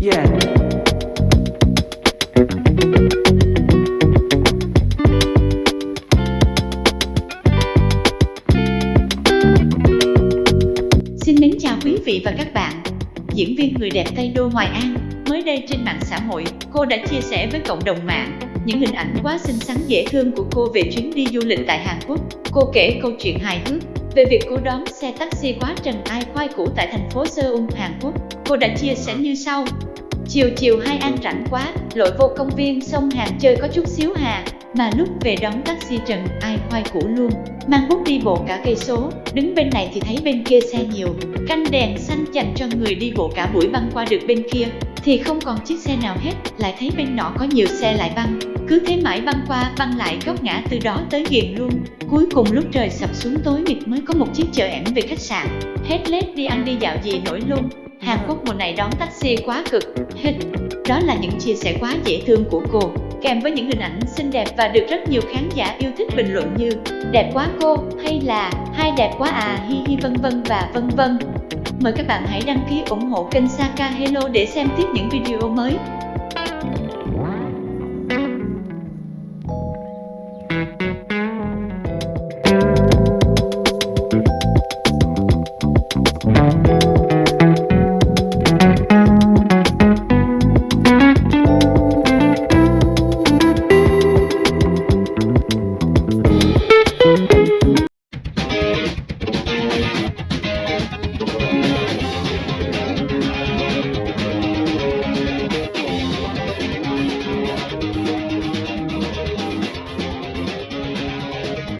Yeah. Xin mến chào quý vị và các bạn. Diễn viên người đẹp Tây Đô Hoài An mới đây trên mạng xã hội, cô đã chia sẻ với cộng đồng mạng những hình ảnh quá xinh xắn dễ thương của cô về chuyến đi du lịch tại Hàn Quốc. Cô kể câu chuyện hài hước về việc cô đón xe taxi quá trần ai khoai cũ tại thành phố Seoul, Hàn Quốc. Cô đã chia sẻ như sau: Chiều chiều hai An rảnh quá, lội vô công viên sông Hàn chơi có chút xíu hà, mà lúc về đón taxi trần ai khoai cũ luôn, mang bút đi bộ cả cây số, đứng bên này thì thấy bên kia xe nhiều, canh đèn xanh dành cho người đi bộ cả buổi băng qua được bên kia, thì không còn chiếc xe nào hết, lại thấy bên nọ có nhiều xe lại băng, cứ thế mãi băng qua băng lại góc ngã từ đó tới ghiền luôn. Cuối cùng lúc trời sập xuống tối mịt mới có một chiếc chợ ẻm về khách sạn, hết lết đi ăn đi dạo gì nổi luôn. Hàn Quốc mùa này đón taxi quá cực, hết. Đó là những chia sẻ quá dễ thương của cô, kèm với những hình ảnh xinh đẹp và được rất nhiều khán giả yêu thích bình luận như đẹp quá cô hay là hai đẹp quá à hi hi vân vân và vân vân. Mời các bạn hãy đăng ký ủng hộ kênh Saka Hello để xem tiếp những video mới.